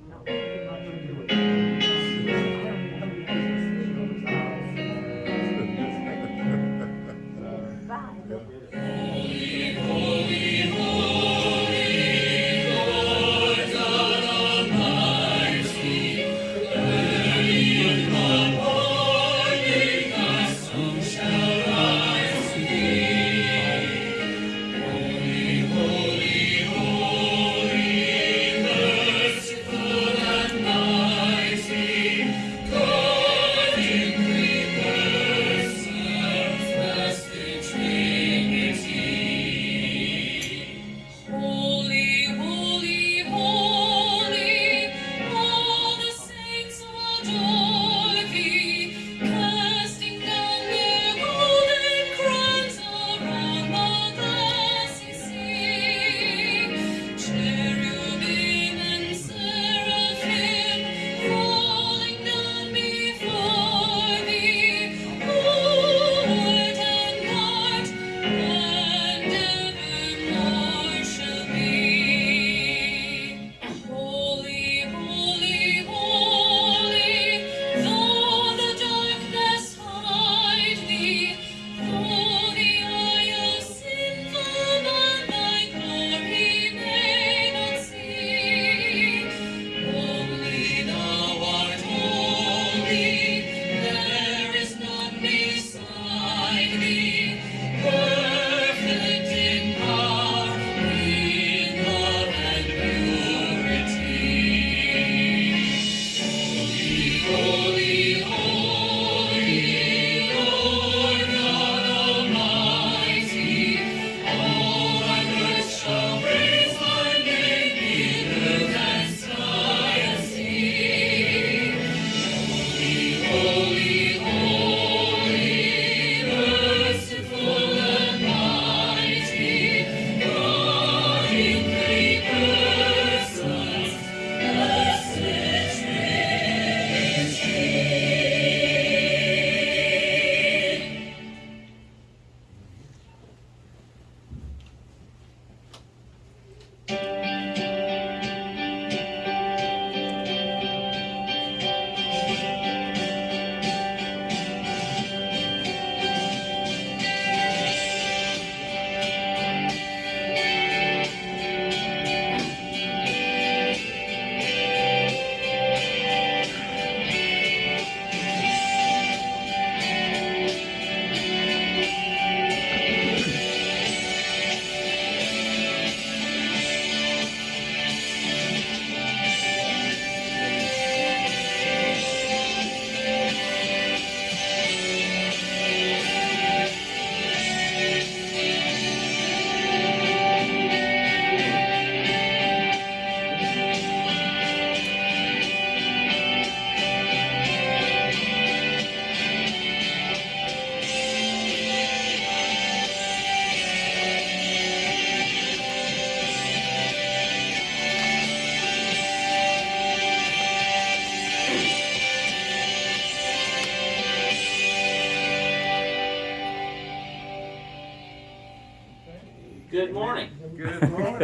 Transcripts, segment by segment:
Holy,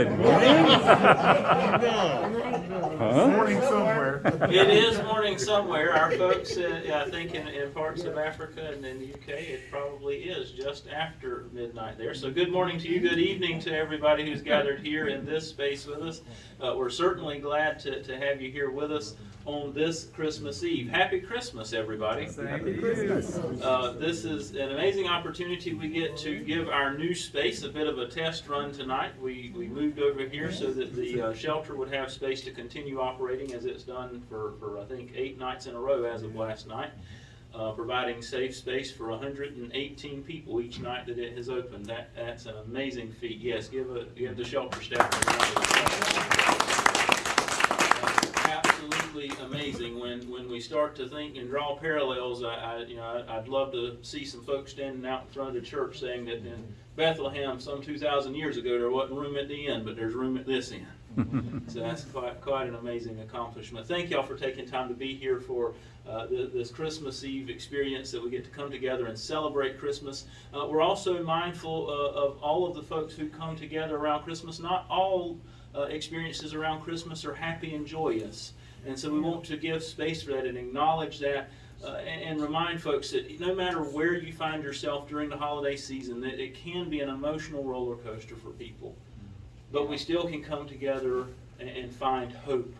Good morning. Morning somewhere. It is morning somewhere. Our folks, uh, I think in, in parts of Africa and in the UK, it probably is just after midnight there. So good morning to you, good evening to everybody who's gathered here in this space with us. Uh, we're certainly glad to, to have you here with us on this Christmas Eve. Happy Christmas, everybody. Happy Christmas. Uh, this is an amazing opportunity we get to give our new space a bit of a test run tonight. We, we moved over here so that the uh, shelter would have space to continue operating as it's done for, for I think eight nights in a row as of last night, uh, providing safe space for 118 people each night that it has opened. That, that's an amazing feat. Yes, give, a, give the shelter staff a round of applause absolutely amazing when, when we start to think and draw parallels. I, I you know I, I'd love to see some folks standing out in front of the church saying that in Bethlehem some 2,000 years ago there wasn't room at the inn, but there's room at this inn. so that's quite quite an amazing accomplishment. Thank y'all for taking time to be here for uh, th- this Christmas Eve experience that we get to come together and celebrate Christmas. Uh, we're also mindful uh, of all of the folks who come together around Christmas. Not all uh, experiences around Christmas are happy and joyous. And so we want to give space for that and acknowledge that uh, and, and remind folks that no matter where you find yourself during the holiday season, that it can be an emotional roller coaster for people. But we still can come together and, and find hope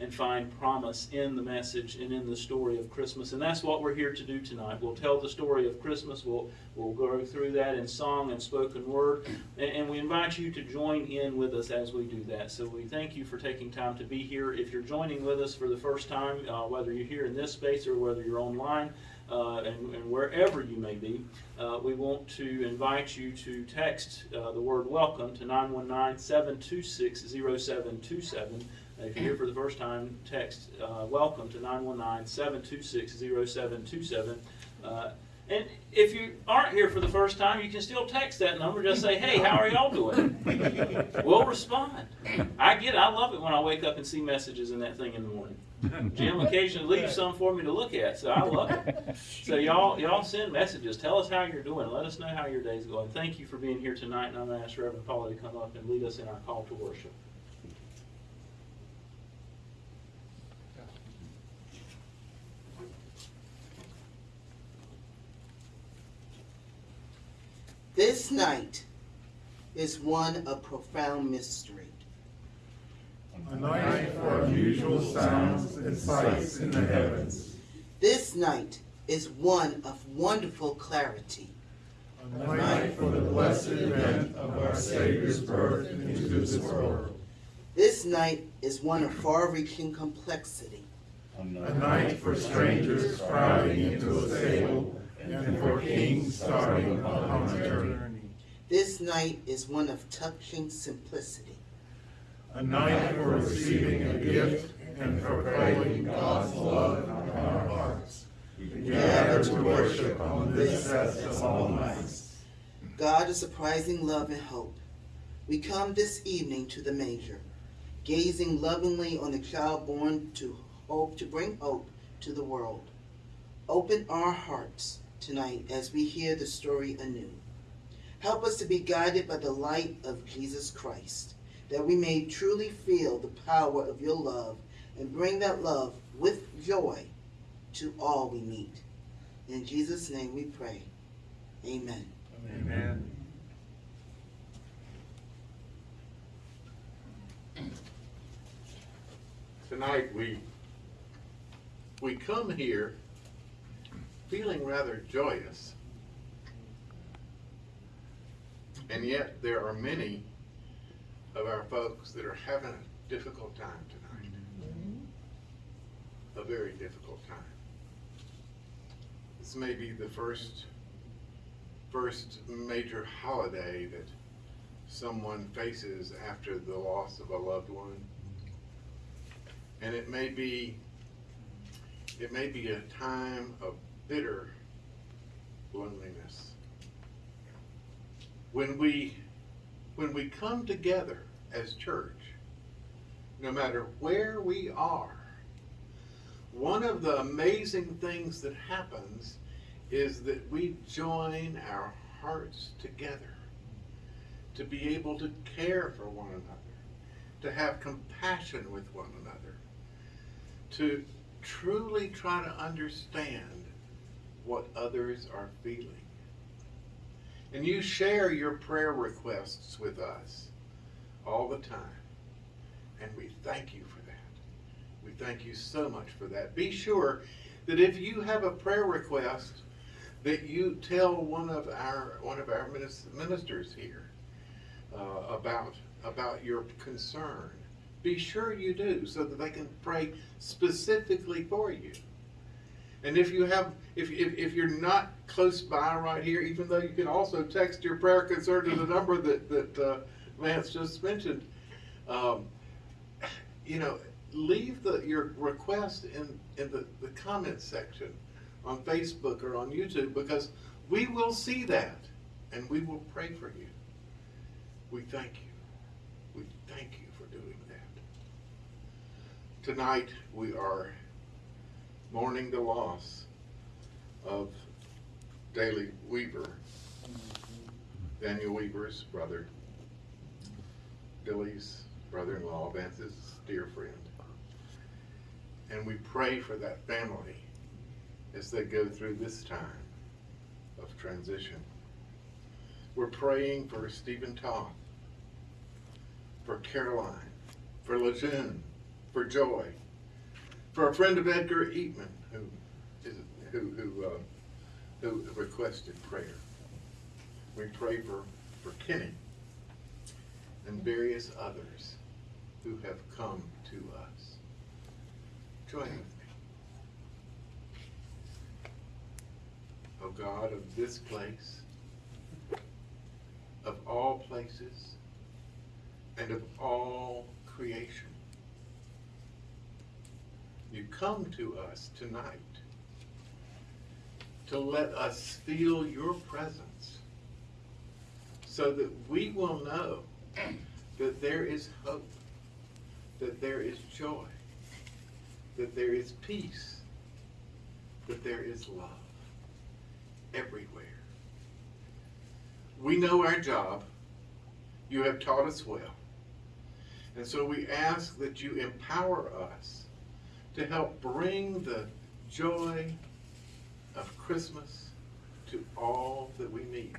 and find promise in the message and in the story of Christmas. And that's what we're here to do tonight. We'll tell the story of Christmas. We'll, we'll go through that in song and spoken word. And, and we invite you to join in with us as we do that. So we thank you for taking time to be here. If you're joining with us for the first time, uh, whether you're here in this space or whether you're online, uh, and, and wherever you may be, uh, we want to invite you to text uh, the word welcome to 919 726 0727. If you're here for the first time, text uh, welcome to 919 726 0727. Uh, And if you aren't here for the first time, you can still text that number. Just say, hey, how are y'all doing? We'll respond. I get it. I love it when I wake up and see messages in that thing in the morning. Jim occasionally leaves some for me to look at, so I love it. So y'all, y'all send messages. Tell us how you're doing. Let us know how your day's going. Thank you for being here tonight, and I'm going to ask Reverend Paula to come up and lead us in our call to worship. This night is one of profound mystery. A night for unusual sounds and sights in the heavens. This night is one of wonderful clarity. A night for the blessed event of our Savior's birth into this world. This night is one of far-reaching complexity. A night for strangers crowding into a stable and for kings starting upon a journey. This night is one of touching simplicity. A night for receiving a gift and proclaiming God's love in our hearts. We gather to worship on this best of all nights. God is surprising love and hope. We come this evening to the manger, gazing lovingly on the child born to hope to bring hope to the world. Open our hearts tonight as we hear the story anew. Help us to be guided by the light of Jesus Christ, that we may truly feel the power of your love and bring that love with joy to all we meet. In Jesus' name we pray. Amen. Amen. Tonight, we, we come here feeling rather joyous. And yet, there are many of our folks that are having a difficult time tonight. A very difficult time. This may be the first, first major holiday that someone faces after the loss of a loved one. And it may be, it may be a time of bitter loneliness. When we, when we come together as church, no matter where we are, one of the amazing things that happens is that we join our hearts together to be able to care for one another, to have compassion with one another, to truly try to understand what others are feeling. And you share your prayer requests with us all the time. And we thank you for that. We thank you so much for that. Be sure that if you have a prayer request, that you tell one of our one of our ministers here uh, about about your concern. Be sure you do so that they can pray specifically for you. And if you have, if, if, if you're not close by right here, even though you can also text your prayer concern to the number that, that uh, Lance just mentioned, um, you know, leave the, your request in, in the, the comments section on Facebook or on YouTube because we will see that and we will pray for you. We thank you. We thank you for doing that. Tonight, we are mourning the loss of Daley Weaver, Daniel Weaver's brother, Billy's brother-in-law, Vance's dear friend. And we pray for that family as they go through this time of transition. We're praying for Stephen Toth, for Caroline, for Lejeune, for Joy, for a friend of Edgar Eatman who is, who, who, uh, who requested prayer. We pray for, for Kenny and various others who have come to us. Join with me. O God of this place, of all places, and of all creation, you come to us tonight to let us feel your presence so that we will know that there is hope, that there is joy, that there is peace, that there is love everywhere. We know our job. You have taught us well. And so we ask that you empower us to help bring the joy of Christmas to all that we meet.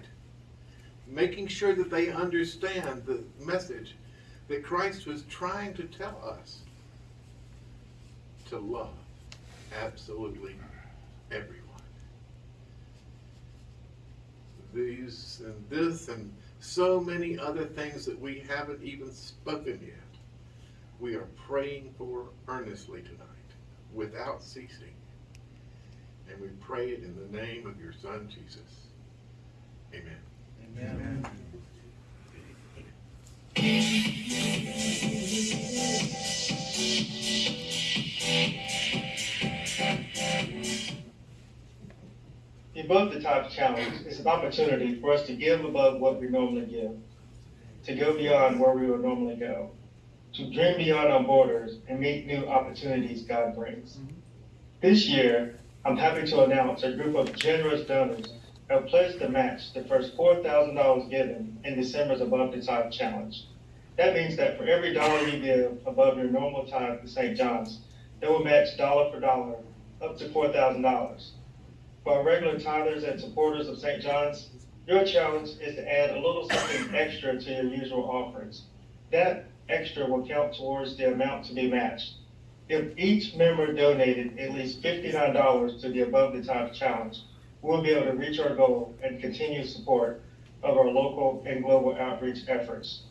Making sure that they understand the message that Christ was trying to tell us to love absolutely everyone. These and this and so many other things that we haven't even spoken yet, we are praying for earnestly tonight without ceasing. And we pray it in the name of your Son, Jesus. Amen. Amen. The Above the Top Challenge is an opportunity for us to give above what we normally give, to go beyond where we would normally go, to dream beyond our borders and meet new opportunities God brings. Mm-hmm. This year, I'm happy to announce a group of generous donors have pledged to match the first $4,000 given in December's Above the Top Challenge. That means that for every dollar you give above your normal tithe to St. John's, they will match dollar for dollar up to $4,000. For our regular tithers and supporters of St. John's, your challenge is to add a little something extra to your usual offerings. That extra will count towards the amount to be matched. If each member donated at least fifty-nine dollars to the Above the Top Challenge, we'll be able to reach our goal and continue support of our local and global outreach efforts.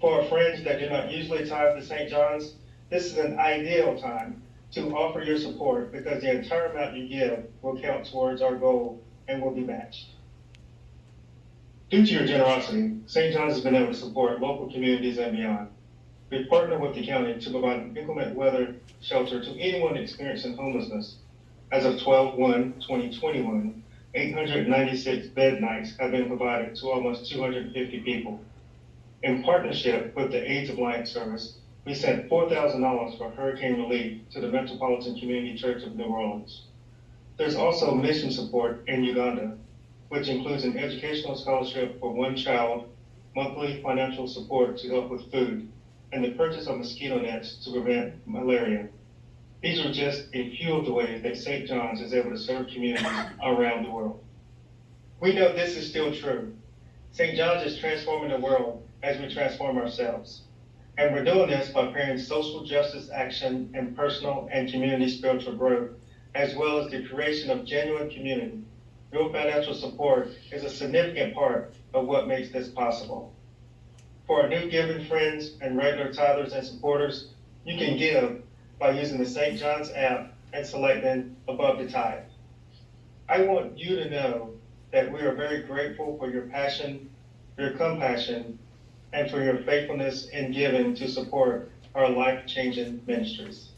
For our friends that do not usually tithe to St. John's, this is an ideal time to offer your support because the entire amount you give will count towards our goal and will be matched. Due to your generosity, St. John's has been able to support local communities and beyond. We partner with the county to provide inclement weather shelter to anyone experiencing homelessness. As of 12/1/2021, 896 bed nights have been provided to almost 250 people. In partnership with the AIDS of Light Service, we sent four thousand dollars for hurricane relief to the Metropolitan Community Church of New Orleans. There's also mission support in Uganda, which includes an educational scholarship for one child, monthly financial support to help with food, and the purchase of mosquito nets to prevent malaria. These are just a few of the ways that St. John's is able to serve communities around the world. We know this is still true. St. John's is transforming the world as we transform ourselves. And we're doing this by pairing social justice action and personal and community spiritual growth, as well as the creation of genuine community. Your financial support is a significant part of what makes this possible. For our new giving friends and regular tithers and supporters, you can give by using the St. John's app and selecting above the tithe. I want you to know that we are very grateful for your passion, your compassion, and for your faithfulness in giving to support our life-changing ministries.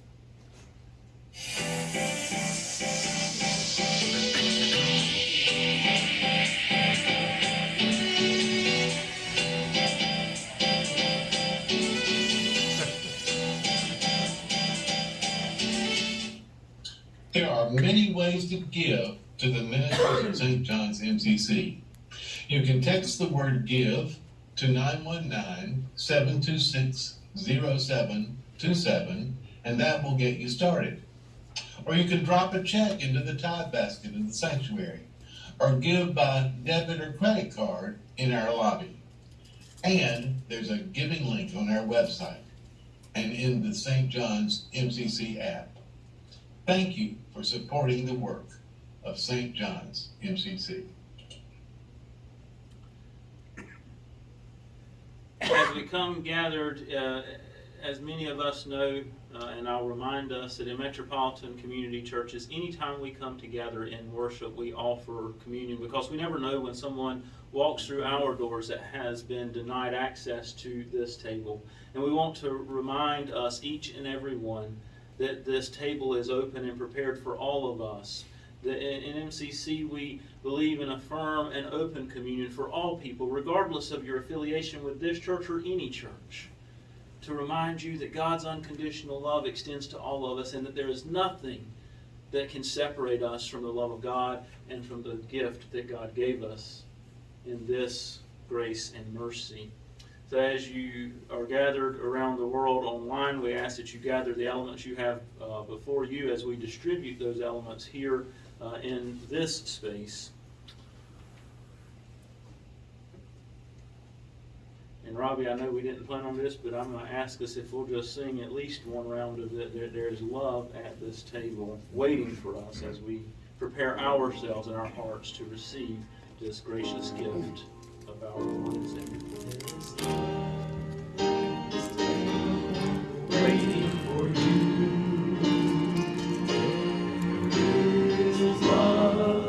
Ways to give to the ministries of St. John's MCC. You can text the word give to 919-726-8255. 0727, and that will get you started. Or you can drop a check into the tithe basket in the sanctuary, or give by debit or credit card in our lobby. And there's a giving link on our website and in the St. John's MCC app. Thank you for supporting the work of St. John's MCC. As we come gathered, uh, as many of us know, uh, and I'll remind us that in metropolitan community churches, anytime we come together in worship, we offer communion because we never know when someone walks through our doors that has been denied access to this table. And we want to remind us, each and every one, that this table is open and prepared for all of us. In MCC, we believe in a firm and open communion for all people, regardless of your affiliation with this church or any church. To remind you that God's unconditional love extends to all of us and that there is nothing that can separate us from the love of God and from the gift that God gave us in this grace and mercy. So as you are gathered around the world online, we ask that you gather the elements you have uh, before you as we distribute those elements here uh, in this space. And Robbie, I know we didn't plan on this, but I'm going to ask us if we'll just sing at least one round of that. There, is love at this table waiting for us as we prepare ourselves and our hearts to receive this gracious gift of our waiting for you. There's love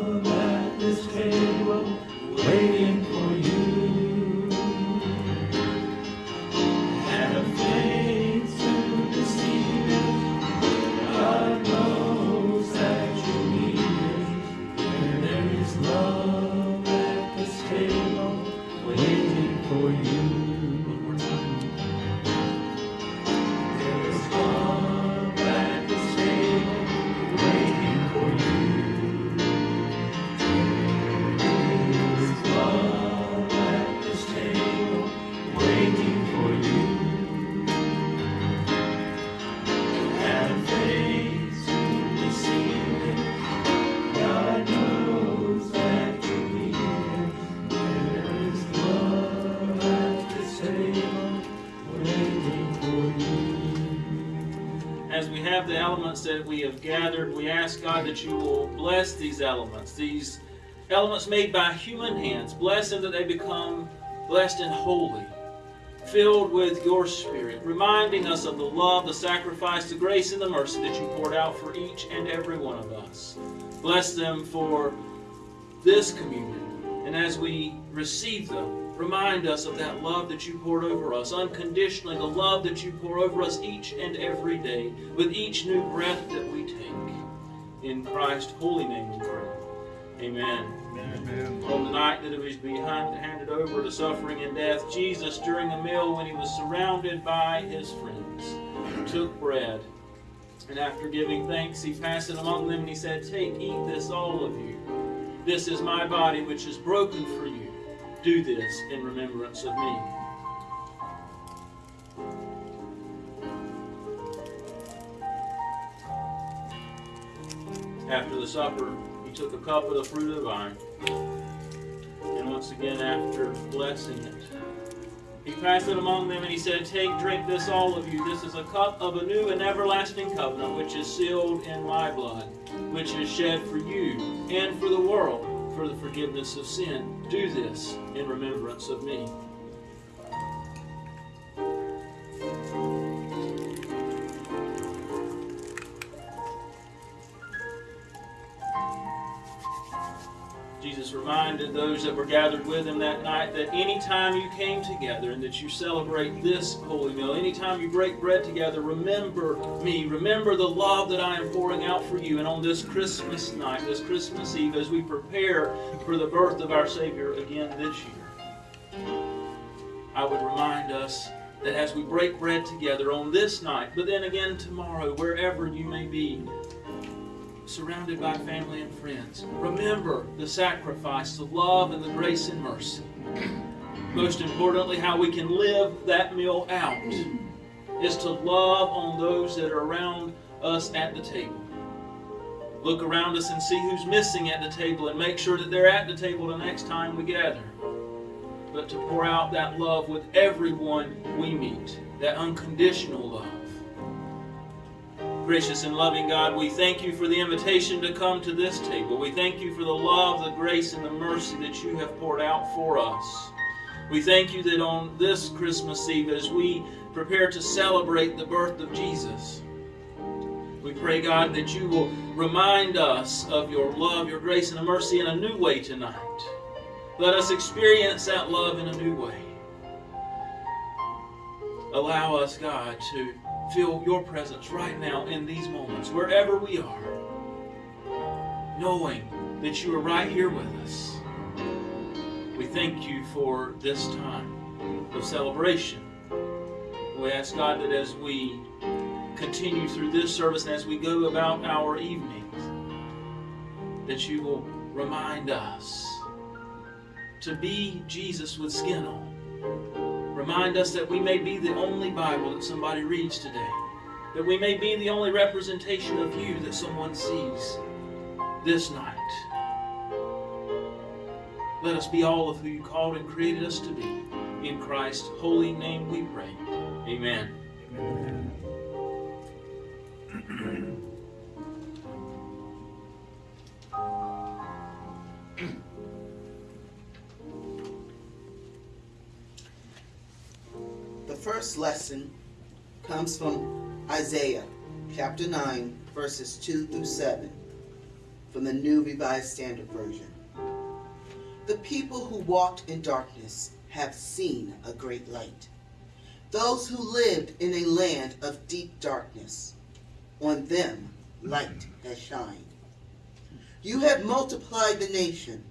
that we have gathered, we ask God that you will bless these elements, these elements made by human hands. Bless them that they become blessed and holy, filled with your Spirit, reminding us of the love, the sacrifice, the grace, and the mercy that you poured out for each and every one of us. Bless them for this communion. And as we receive them, remind us of that love that you poured over us unconditionally, the love that you pour over us each and every day with each new breath that we take. In Christ's holy name we pray. Amen. Amen. On the night that it was behind, handed over to suffering and death, Jesus, during a meal when he was surrounded by his friends, took bread. And after giving thanks, he passed it among them and he said, Take, eat this, all of you. This is my body, which is broken for you. Do this in remembrance of me. After the supper, he took a cup of the fruit of the vine. And once again, after blessing it, he passed it among them and he said, Take, drink this, all of you. This is a cup of a new and everlasting covenant, which is sealed in my blood, which is shed for you and for the world for the forgiveness of sin. Do this in remembrance of me. Those that were gathered with him that night that anytime you came together and that you celebrate this holy meal, anytime you break bread together, remember me. Remember the love that I am pouring out for you. And on this Christmas night, this Christmas Eve, as we prepare for the birth of our Savior again this year, I would remind us that as we break bread together on this night, but then again tomorrow, wherever you may be, surrounded by family and friends. Remember the sacrifice, the love, and the grace and mercy. Most importantly, how we can live that meal out is to love on those that are around us at the table. Look around us and see who's missing at the table and make sure that they're at the table the next time we gather. But to pour out that love with everyone we meet, that unconditional love. Gracious and loving God, we thank you for the invitation to come to this table. We thank you for the love, the grace, and the mercy that you have poured out for us. We thank you that on this Christmas Eve, as we prepare to celebrate the birth of Jesus, we pray, God, that you will remind us of your love, your grace, and mercy in a new way tonight. Let us experience that love in a new way. Allow us, God, to feel your presence right now in these moments, wherever we are, knowing that you are right here with us. We thank you for this time of celebration. We ask God that as we continue through this service and as we go about our evenings, that you will remind us to be Jesus with skin on. Remind us that we may be the only Bible that somebody reads today. That we may be the only representation of you that someone sees this night. Let us be all of who you called and created us to be. In Christ's holy name we pray. Amen. The first lesson comes from Isaiah chapter 9, verses 2 through 7, from the New Revised Standard Version. The people who walked in darkness have seen a great light. Those who lived in a land of deep darkness, on them light has shined. You have multiplied the nation,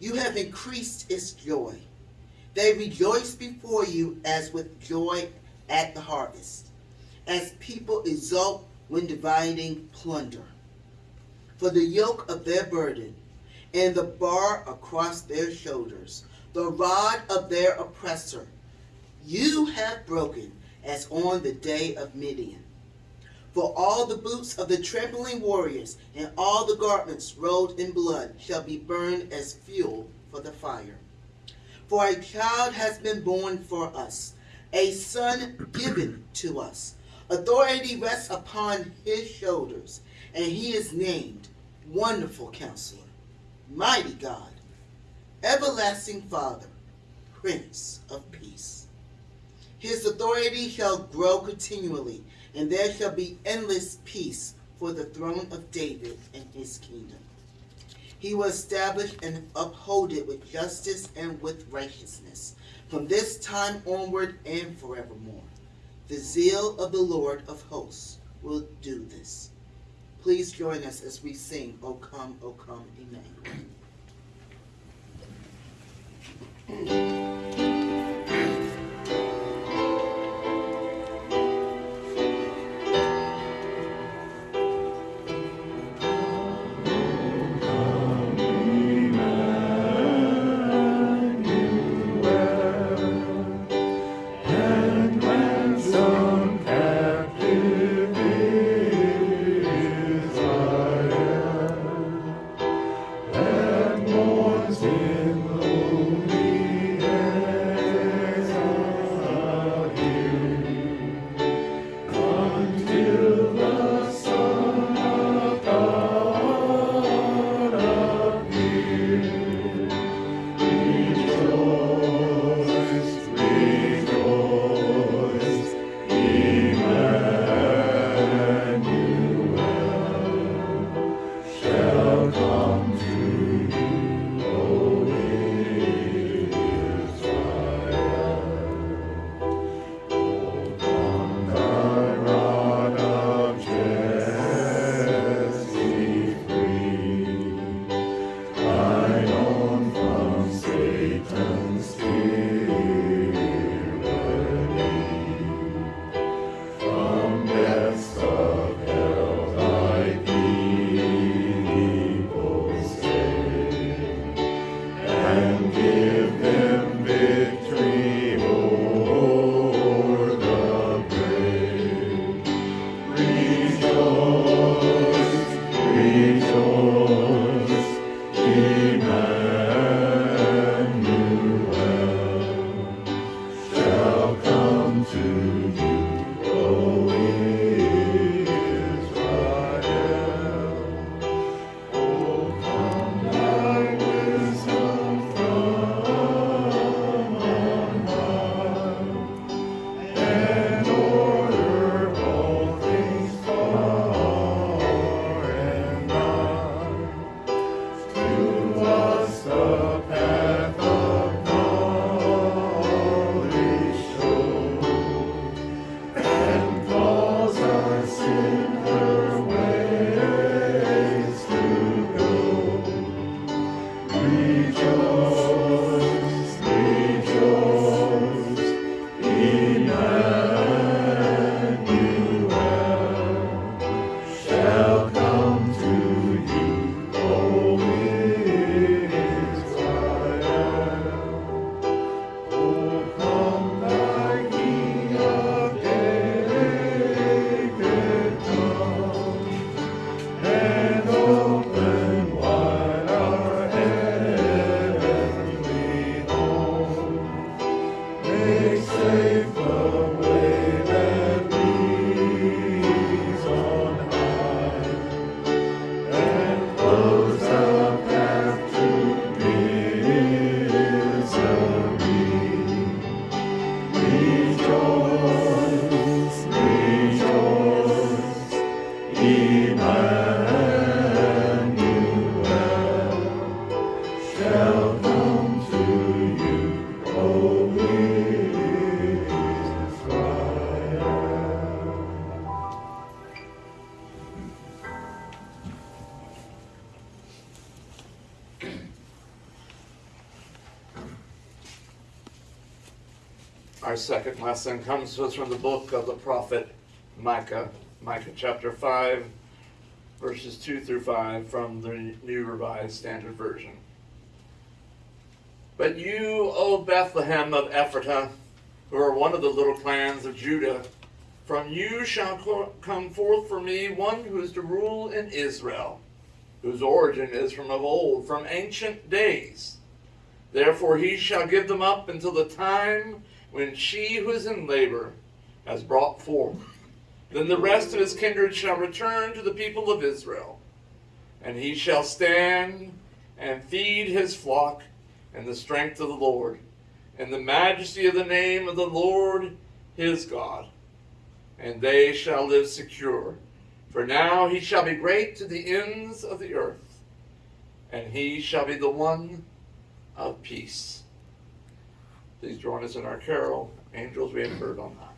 you have increased its joy. They rejoice before you as with joy at the harvest, as people exult when dividing plunder. For the yoke of their burden and the bar across their shoulders, the rod of their oppressor, you have broken as on the day of Midian. For all the boots of the trampling warriors and all the garments rolled in blood shall be burned as fuel for the fire. For a child has been born for us, a son given to us. Authority rests upon his shoulders, and he is named Wonderful Counselor, Mighty God, Everlasting Father, Prince of Peace. His authority shall grow continually, and there shall be endless peace for the throne of David and his kingdom. He will establish and uphold it with justice and with righteousness from this time onward and forevermore. The zeal of the Lord of hosts will do this. Please join us as we sing, O come, O come, Emmanuel. Our second lesson comes to us from the book of the prophet Micah, Micah chapter 5, verses 2 through 5 from the New Revised Standard Version. But you, O Bethlehem of Ephrathah, who are one of the little clans of Judah, from you shall come forth for me one who is to rule in Israel, whose origin is from of old, from ancient days. Therefore he shall give them up until the time when she who is in labor has brought forth. Then the rest of his kindred shall return to the people of Israel, and he shall stand and feed his flock in the strength of the Lord, in the majesty of the name of the Lord his God. And they shall live secure. For now he shall be great to the ends of the earth, and he shall be the one of peace. Please join us in our carol, Angels We Have Heard on High.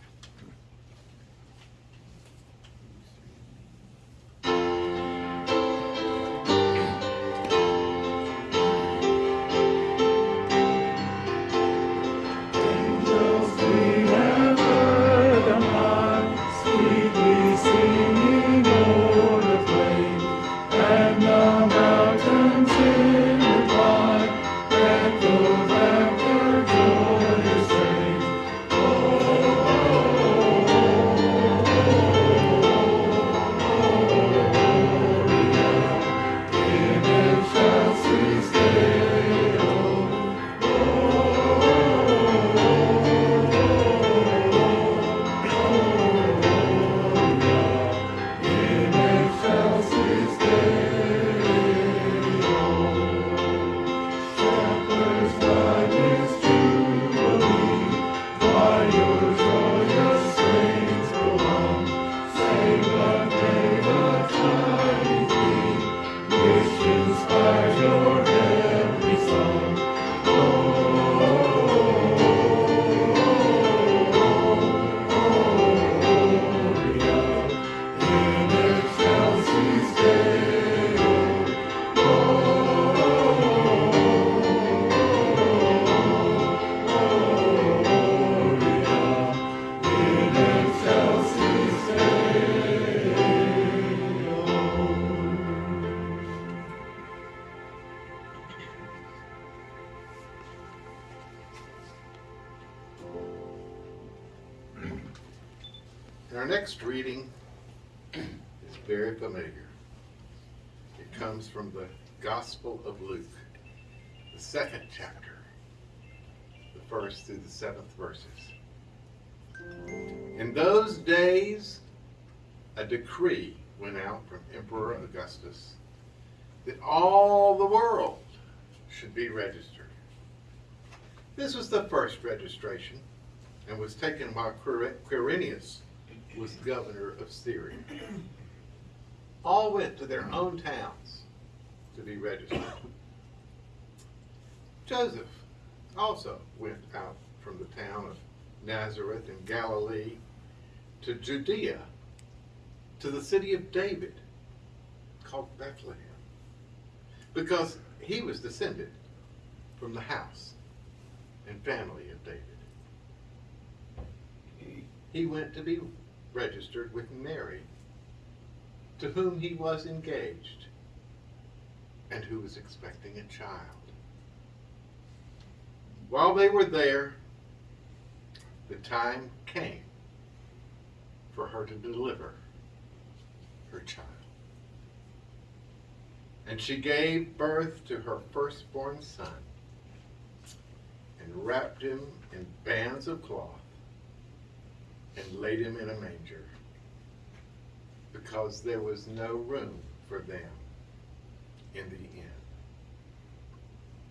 Our next reading is very familiar. It comes from the Gospel of Luke, the second chapter, the first through the seventh verses. In those days, a decree went out from Emperor Augustus that all the world should be registered. This was the first registration and was taken while Quirinius was governor of Syria. All went to their own towns to be registered. Joseph also went out from the town of Nazareth in Galilee to Judea, to the city of David, called Bethlehem, because he was descended from the house and family of David. He went to be registered with Mary, to whom he was engaged, and who was expecting a child. While they were there, the time came for her to deliver her child. And she gave birth to her firstborn son and wrapped him in bands of cloth and laid him in a manger because there was no room for them in the inn.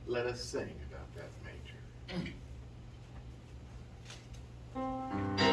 Let us sing about that manger.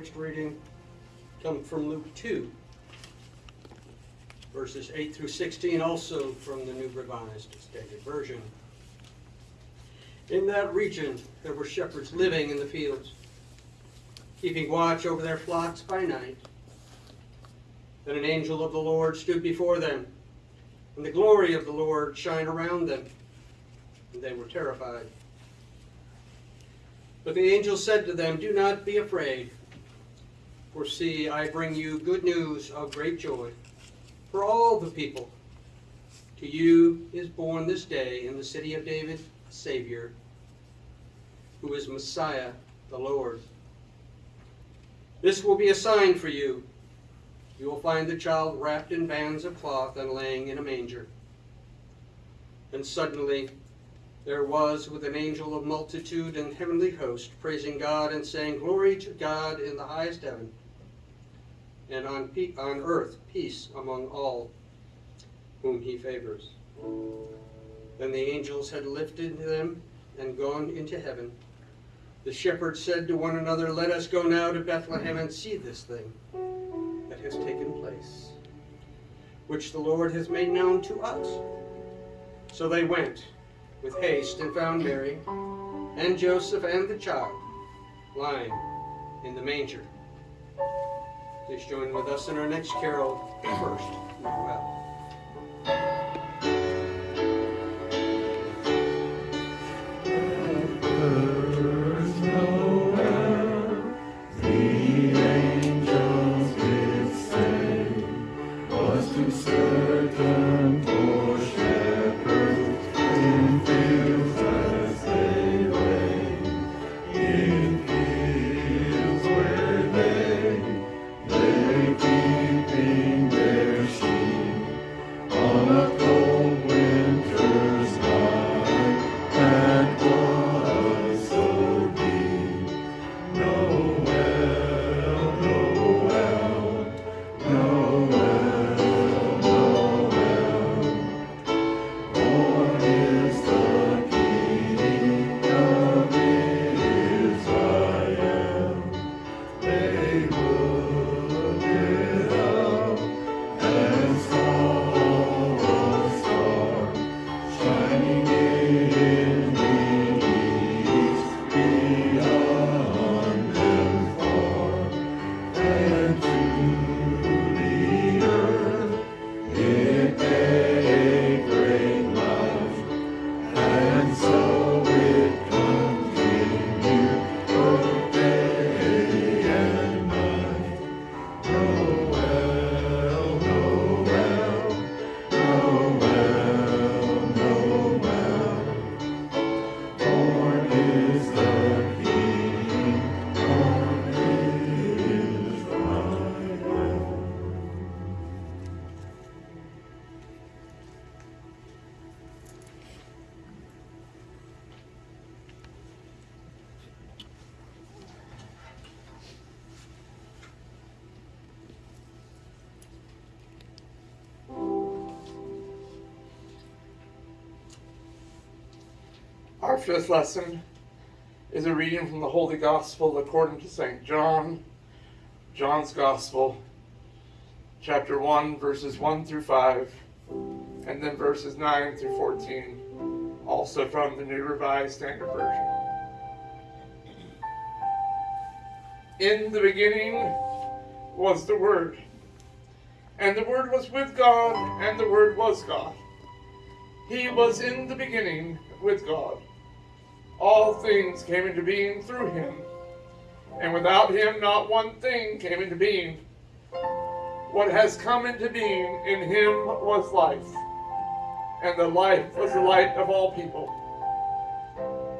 Next reading comes from Luke 2, verses 8 through 16, also from the New Revised Standard Version. In that region, there were shepherds living in the fields, keeping watch over their flocks by night. Then an angel of the Lord stood before them, and the glory of the Lord shined around them, and they were terrified. But the angel said to them, Do not be afraid, for see, I bring you good news of great joy for all the people. To you is born this day in the city of David a Savior, who is Messiah the Lord. This will be a sign for you. You will find the child wrapped in bands of cloth and laying in a manger. And suddenly there was with an angel of multitude and heavenly host, praising God and saying, Glory to God in the highest heaven, and on, pe- on earth peace among all whom he favors. Then the angels had lifted them and gone into heaven. The shepherds said to one another, Let us go now to Bethlehem and see this thing that has taken place, which the Lord has made known to us. So they went with haste and found Mary and Joseph and the child lying in the manger. Please join with us in our next carol, First. Our fifth lesson is a reading from the Holy Gospel according to St. John, John's Gospel, chapter 1, verses 1 through 5, and then verses 9 through 14, also from the New Revised Standard Version. In the beginning was the Word, and the Word was with God, and the Word was God. He was in the beginning with God. All things came into being through him, and without him not one thing came into being. What has come into being in him was life, and the life was the light of all people.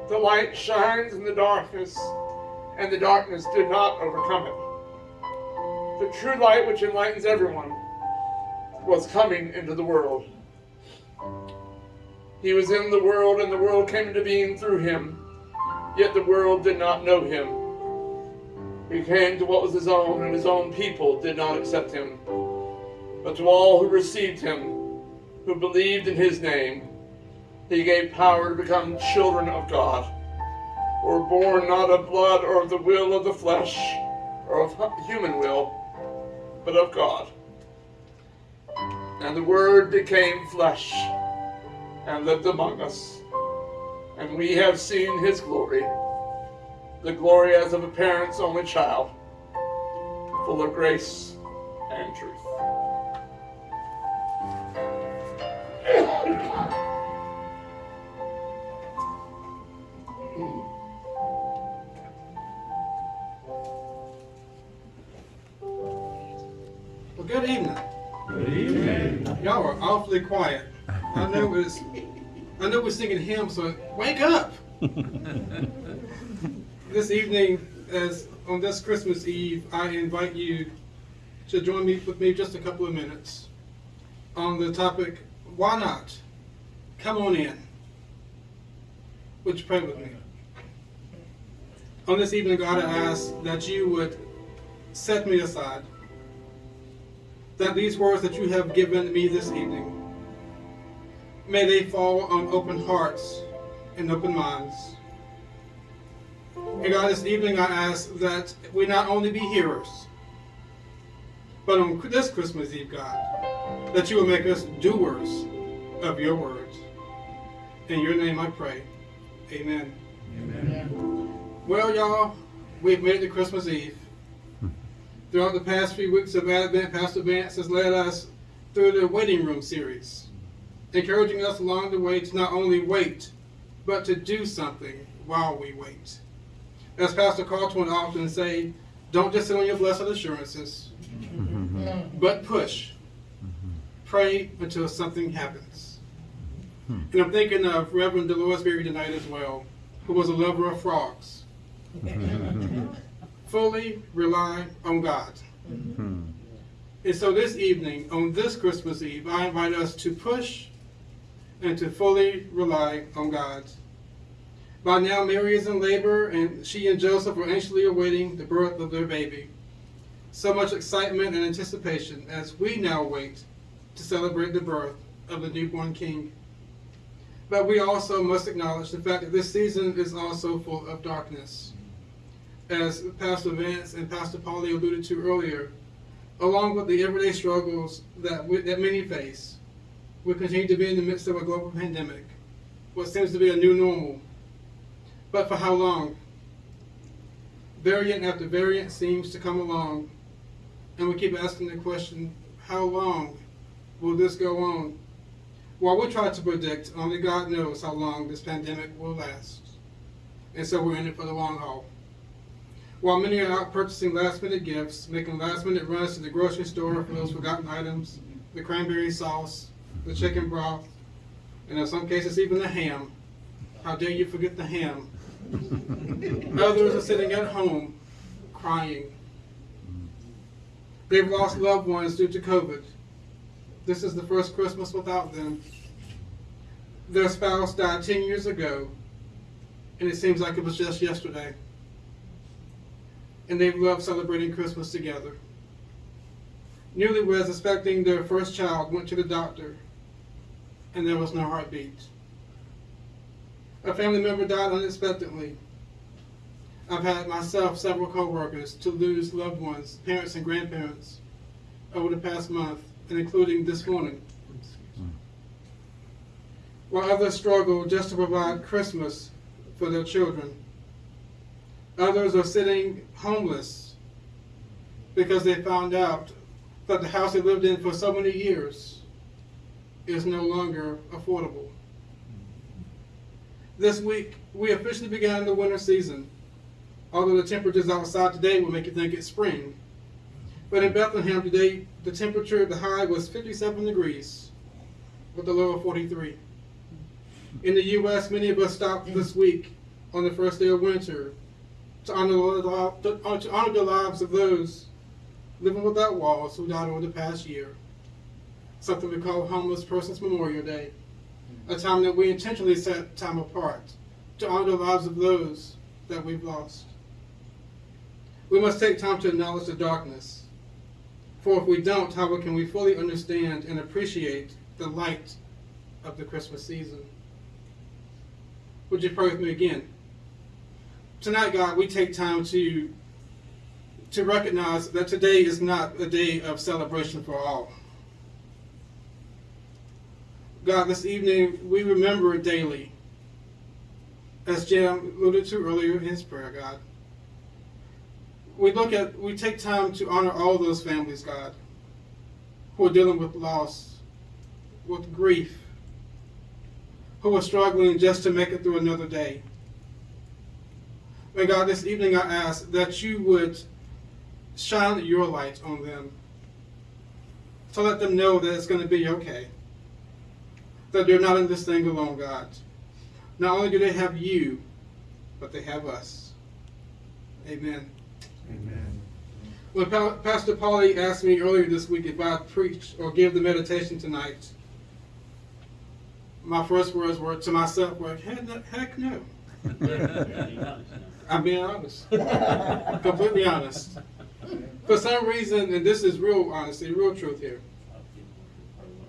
The light shines in the darkness, and the darkness did not overcome it. The true light which enlightens everyone was coming into the world. He was in the world, and the world came into being through him, yet the world did not know him. He came to what was his own, and his own people did not accept him. But to all who received him, who believed in his name, he gave power to become children of God, who were born not of blood or of the will of the flesh, or of human will, but of God. And the Word became flesh and lived among us. And we have seen his glory, the glory as of a parent's only child, full of grace and truth. Well, good evening. Good evening. Y'all are awfully quiet. I know I know we're singing hymns, so wake up. this evening, as on this Christmas Eve, I invite you to join me with me just a couple of minutes on the topic, why not? Come on in. Would you pray with me? On this evening, God, I ask that you would set me aside that these words that you have given me this evening, may they fall on open hearts and open minds. And God, this evening I ask that we not only be hearers, but on this Christmas Eve, God, that you will make us doers of your words. In your name I pray. Amen. Amen. Well, y'all, we've made it to Christmas Eve. Throughout the past few weeks of Advent, Pastor Vance has led us through the waiting room series, encouraging us along the way to not only wait, but to do something while we wait. As Pastor Carlton often say, don't just sit on your blessed assurances, but push. Pray until something happens. And I'm thinking of Reverend Delores Berry tonight as well, who was a lover of frogs. Fully rely on God. Mm-hmm. And so this evening, on this Christmas Eve, I invite us to push and to fully rely on God. By now, Mary is in labor, and she and Joseph are anxiously awaiting the birth of their baby. So much excitement and anticipation as we now wait to celebrate the birth of the newborn king. But we also must acknowledge the fact that this season is also full of darkness. As Pastor Vance and Pastor Polly alluded to earlier, along with the everyday struggles that, we, that many face, we continue to be in the midst of a global pandemic, what seems to be a new normal. But for how long? Variant after variant seems to come along, and we keep asking the question, how long will this go on? While we try to predict, only God knows how long this pandemic will last. And so we're in it for the long haul. While many are out purchasing last minute gifts, making last minute runs to the grocery store for those forgotten items, the cranberry sauce, the chicken broth, and in some cases even the ham. How dare you forget the ham? Others are sitting at home crying. They've lost loved ones due to COVID. This is the first Christmas without them. Their spouse died 10 years ago, and it seems like it was just yesterday. And they've loved celebrating Christmas together. Newlyweds expecting their first child went to the doctor, and there was no heartbeat. A family member died unexpectedly. I've had myself several coworkers to lose loved ones, parents and grandparents, over the past month, and including this morning. While others struggle just to provide Christmas for their children, others are sitting homeless because they found out that the house they lived in for so many years is no longer affordable. This week, we officially began the winter season. Although the temperatures outside today will make you think it's spring. But in Bethlehem today, the temperature, at the high was 57 degrees with the low of 43. In the U.S., many of us stopped this week on the first day of winter to honor the, to honor the lives of those living without walls who died over the past year. Something we call Homeless Persons Memorial Day, a time that we intentionally set time apart to honor the lives of those that we've lost. We must take time to acknowledge the darkness. For if we don't, how can we fully understand and appreciate the light of the Christmas season? Would you pray with me again? Tonight, God, we take time to to recognize that today is not a day of celebration for all. God, this evening we remember daily, as Jim alluded to earlier in his prayer, God. We look at, we take time to honor all those families, God, who are dealing with loss, with grief, who are struggling just to make it through another day. And God, this evening I ask that you would shine your light on them to let them know that it's going to be okay. That they're not in this thing alone, God. Not only do they have you, but they have us. Amen. Amen. When Pa- Pastor Polly asked me earlier this week if I'd preach or give the meditation tonight, my first words were to myself were, heck, heck no. I'm being honest. Completely honest. For some reason, and this is real honesty, real truth here,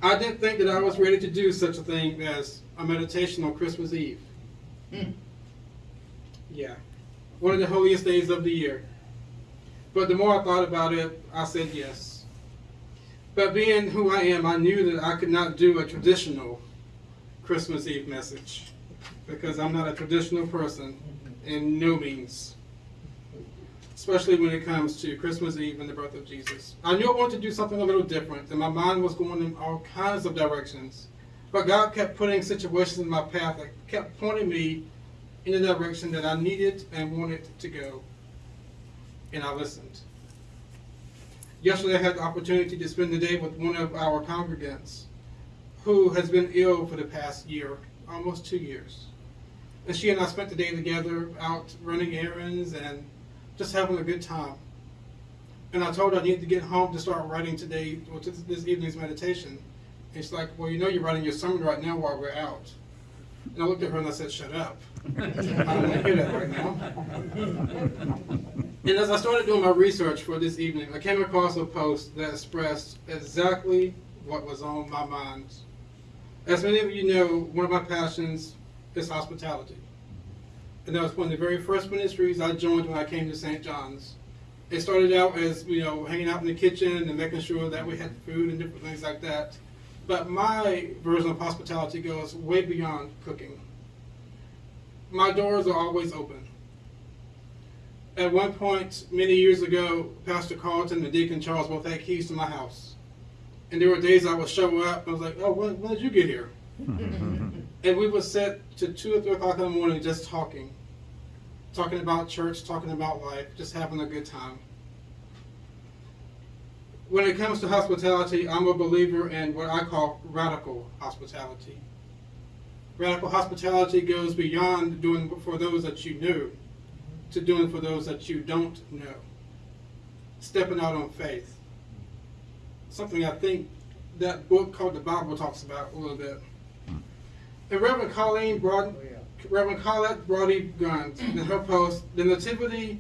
I didn't think that I was ready to do such a thing as a meditation on Christmas Eve. Hmm. Yeah. One of the holiest days of the year. But the more I thought about it, I said yes. But being who I am, I knew that I could not do a traditional Christmas Eve message because I'm not a traditional person mm-hmm. in no means. Especially when it comes to Christmas Eve and the birth of Jesus. I knew I wanted to do something a little different, and my mind was going in all kinds of directions. But God kept putting situations in my path that kept pointing me in the direction that I needed and wanted to go. And I listened. Yesterday, I had the opportunity to spend the day with one of our congregants who has been ill for the past year, almost two years. And she and I spent the day together out running errands and just having a good time. And I told her I needed to get home to start writing today, or to this evening's meditation. And she's like, Well, you know, you're writing your sermon right now while we're out. And I looked at her and I said, Shut up. I don't want to hear that right now. And as I started doing my research for this evening, I came across a post that expressed exactly what was on my mind. As many of you know, one of my passions is hospitality. And that was one of the very first ministries I joined when I came to St. John's. It started out as, you know, hanging out in the kitchen and making sure that we had food and different things like that. But my version of hospitality goes way beyond cooking. My doors are always open. At one point, many years ago, Pastor Carlton and Deacon Charles both had keys to my house. And there were days I would show up, and I was like, oh, when, when did you get here? and we would sit to 2 or 3 o'clock in the morning just talking. Talking about church, talking about life, just having a good time. When it comes to hospitality, I'm a believer in what I call radical hospitality. Radical hospitality goes beyond doing for those that you know to doing for those that you don't know. Stepping out on faith. Something I think that book called the Bible talks about a little bit. And Reverend Colleen Broad, Reverend Colette Brody Guns, in her post, The Nativity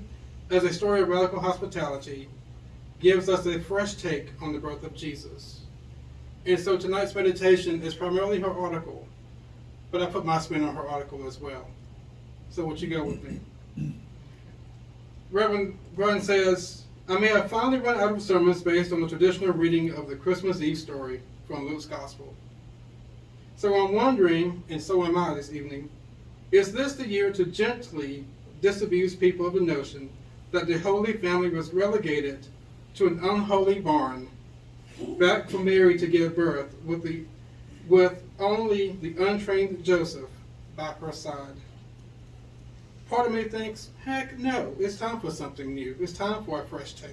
as a Story of Radical Hospitality, gives us a fresh take on the birth of Jesus. And so tonight's meditation is primarily her article, but I put my spin on her article as well. So would you go with me? Reverend Grun says, I may have finally run out of sermons based on the traditional reading of the Christmas Eve story from Luke's Gospel. So I'm wondering, and so am I this evening, is this the year to gently disabuse people of the notion that the Holy Family was relegated to an unholy barn, back for Mary to give birth, with, the, with only the untrained Joseph by her side? Part of me thinks, heck no, it's time for something new. It's time for a fresh take.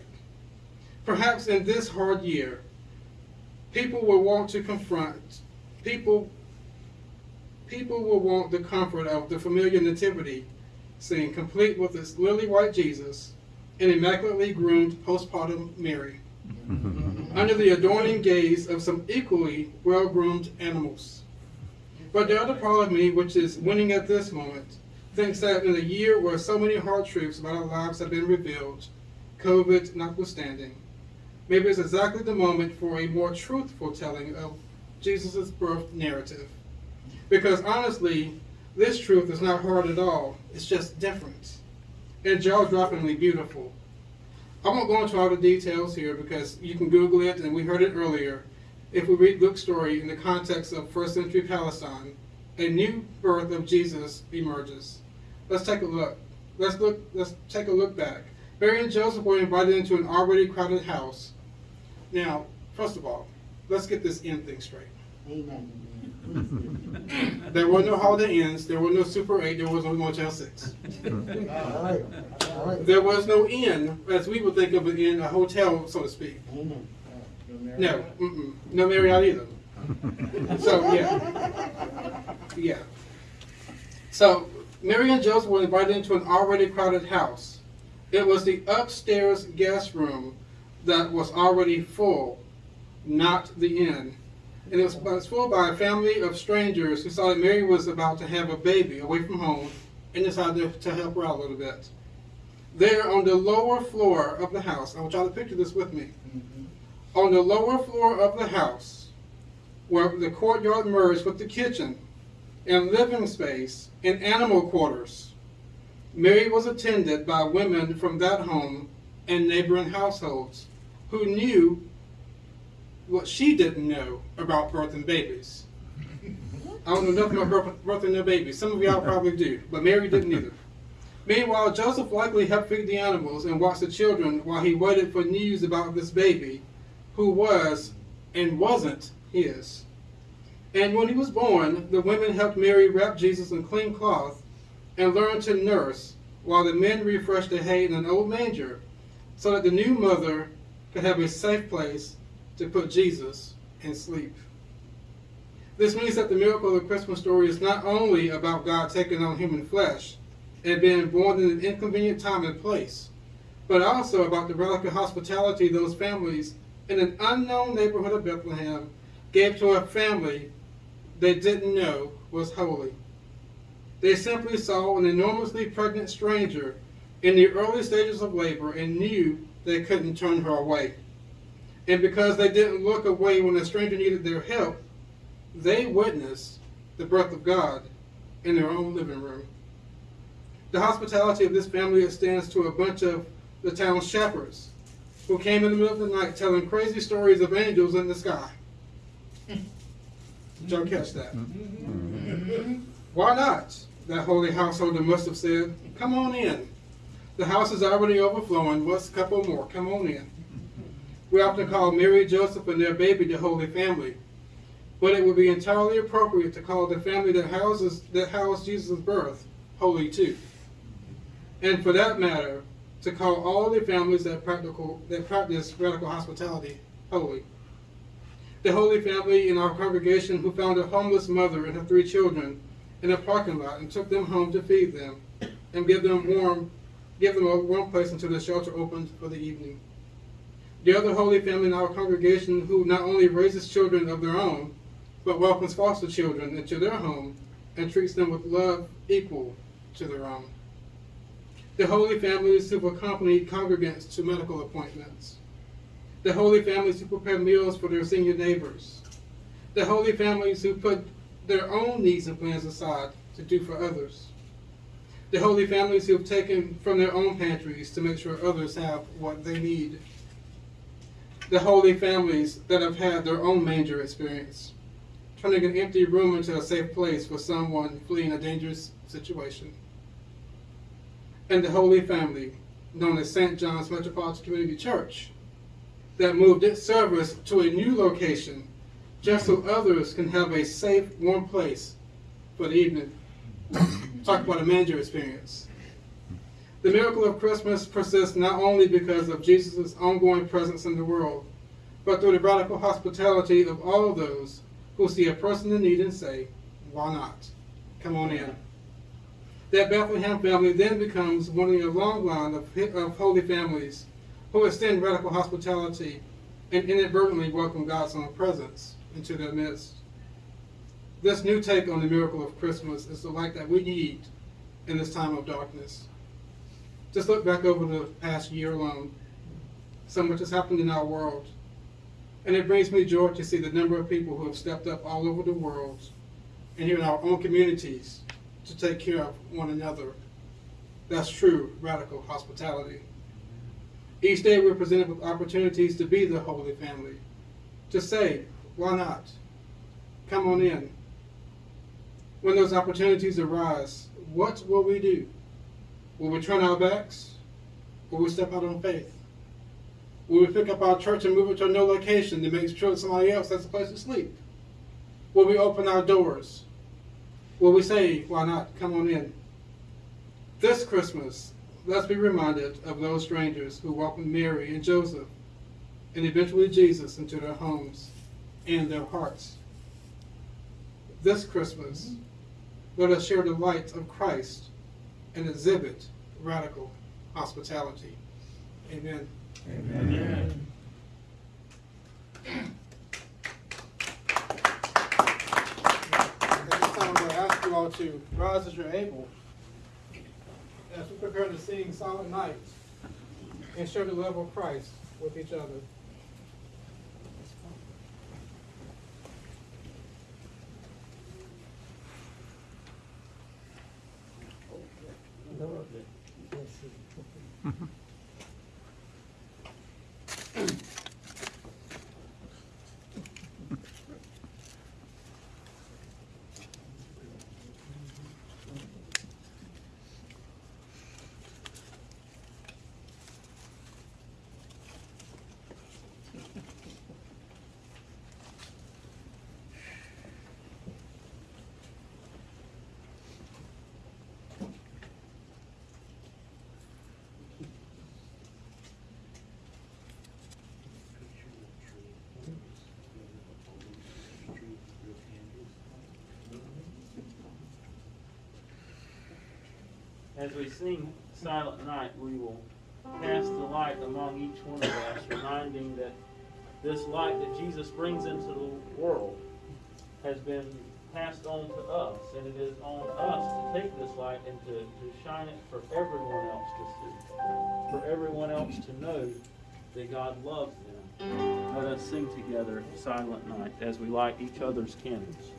Perhaps in this hard year, people will want to confront, people, people will want the comfort of the familiar nativity scene, complete with its lily white Jesus and immaculately groomed postpartum Mary, mm-hmm. under the adorning gaze of some equally well-groomed animals. But the other part of me, which is winning at this moment, thinks that in a year where so many hard truths about our lives have been revealed, COVID notwithstanding, maybe it's exactly the moment for a more truthful telling of Jesus' birth narrative. Because honestly, this truth is not hard at all, it's just different and jaw droppingly beautiful. I won't go into all the details here because you can Google it and we heard it earlier. If we read Luke's story in the context of first century Palestine, a new birth of Jesus emerges. Let's take a look. Let's look let's take a look back. Mary and Joseph were invited into an already crowded house. Now, first of all, let's get this end thing straight. Amen. There were no Holiday Inns, there were no Super 8, there was no Motel 6. All right. All right. There was no inn, as we would think of it in a hotel, so to speak. Amen. No, mm-mm, no Marriott either. So, yeah. Yeah. So, Mary and Joseph were invited into an already crowded house. It was the upstairs guest room that was already full, not the inn. And it was, full by a family of strangers who saw that Mary was about to have a baby away from home and decided to help her out a little bit. There on the lower floor of the house, I want y'all to picture this with me. Mm-hmm. On the lower floor of the house, where the courtyard merged with the kitchen and living space and animal quarters, Mary was attended by women from that home and neighboring households who knew what she didn't know about birthing babies. I don't know nothing about birth- birthing no babies. Some of y'all probably do, but Mary didn't either. Meanwhile, Joseph likely helped feed the animals and watch the children while he waited for news about this baby, who was and wasn't his. And when he was born, the women helped Mary wrap Jesus in clean cloth and learned to nurse, while the men refreshed the hay in an old manger, so that the new mother could have a safe place to put Jesus in sleep. This means that the miracle of the Christmas story is not only about God taking on human flesh and being born in an inconvenient time and place, but also about the radical hospitality those families in an unknown neighborhood of Bethlehem gave to a family they didn't know was holy. They simply saw an enormously pregnant stranger in the early stages of labor and knew they couldn't turn her away. And because they didn't look away when a stranger needed their help, they witnessed the birth of God in their own living room. The hospitality of this family extends to a bunch of the town's shepherds who came in the middle of the night telling crazy stories of angels in the sky. Did y'all catch that? Mm-hmm. Mm-hmm. Why not? That holy householder must have said, Come on in. The house is already overflowing. What's a couple more? Come on in. We often call Mary, Joseph, and their baby the Holy Family. But it would be entirely appropriate to call the family that houses that housed Jesus' birth holy too. And for that matter, to call all the families that practical that practice radical hospitality holy. The Holy Family in our congregation who found a homeless mother and her three children in a parking lot and took them home to feed them and give them warm give them a warm place until the shelter opened for the evening. The other Holy Family in our congregation who not only raises children of their own, but welcomes foster children into their home and treats them with love equal to their own. The Holy Families who've accompanied congregants to medical appointments. The Holy Families who prepare meals for their senior neighbors. The Holy Families who put their own needs and plans aside to do for others. The Holy Families who have taken from their own pantries to make sure others have what they need. The Holy Families that have had their own manger experience, turning an empty room into a safe place for someone fleeing a dangerous situation. And the Holy Family, known as St. John's Metropolitan Community Church, that moved its service to a new location just so others can have a safe, warm place for the evening. Talk about a manger experience. The miracle of Christmas persists not only because of Jesus' ongoing presence in the world, but through the radical hospitality of all those who see a person in need and say, Why not? Come on in. That Bethlehem family then becomes one in a long line of, of holy families who extend radical hospitality and inadvertently welcome God's own presence into their midst. This new take on the miracle of Christmas is the light that we need in this time of darkness. Just look back over the past year alone. So much has happened in our world. And it brings me joy to see the number of people who have stepped up all over the world and here in our own communities to take care of one another. That's true radical hospitality. Each day we're presented with opportunities to be the Holy Family. To say, why not? Come on in. When those opportunities arise, what will we do? Will we turn our backs? Will we step out on faith? Will we pick up our church and move it to a new location to make sure somebody else has a place to sleep? Will we open our doors? Will we say, why not? Come on in. This Christmas, let's be reminded of those strangers who welcomed Mary and Joseph and eventually Jesus into their homes and their hearts. This Christmas, let us share the light of Christ and exhibit radical hospitality. Amen. Amen. At this time, I'm going to ask you all to rise as you're able as we prepare to sing Silent Night and share the love of Christ with each other. Угу. As we sing Silent Night, we will cast the light among each one of us, reminding that this light that Jesus brings into the world has been passed on to us, and it is on us to take this light and to, to shine it for everyone else to see, for everyone else to know that God loves them. Let us sing together Silent Night as we light each other's candles.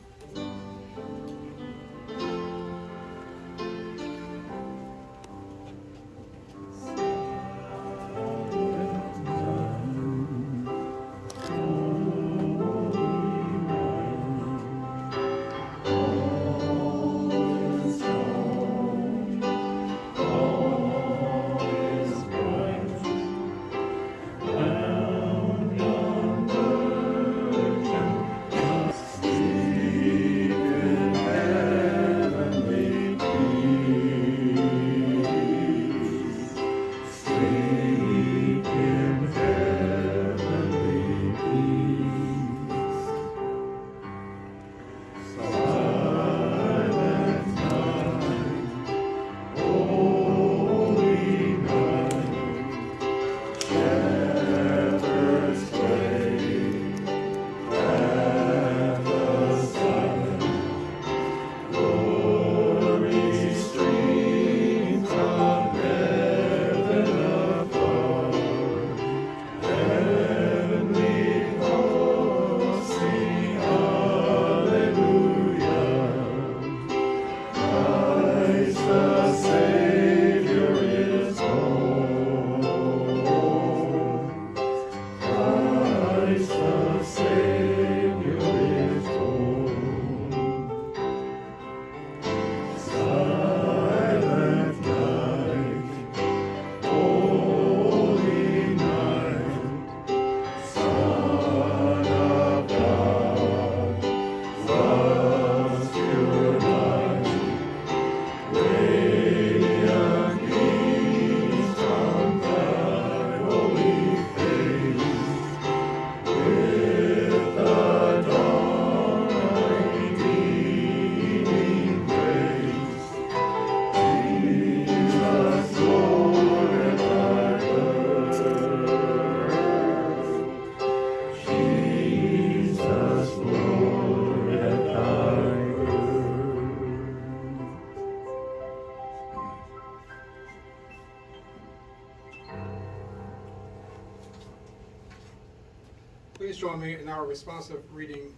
Our responsive reading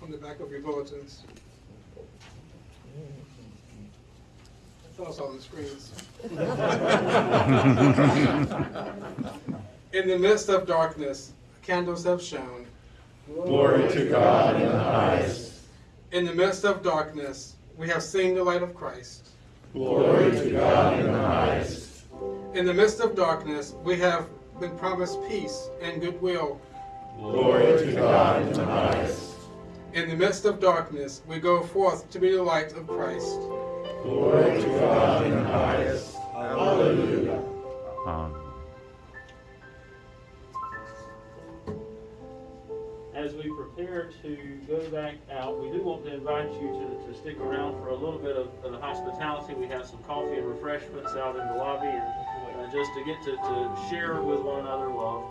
from the back of your bulletins. Us on the screens. In the midst of darkness, candles have shone. Glory to God in the highest. In the midst of darkness, we have seen the light of Christ. Glory to God in the highest. In the midst of darkness, we have been promised peace and goodwill. Glory to God in the highest. In the midst of darkness, we go forth to be the light of Christ. Glory to God in the highest. Hallelujah. As we prepare to go back out, we do want to invite you to, to stick around for a little bit of, of hospitality. We have some coffee and refreshments out in the lobby and uh, just to get to, to share with one another love.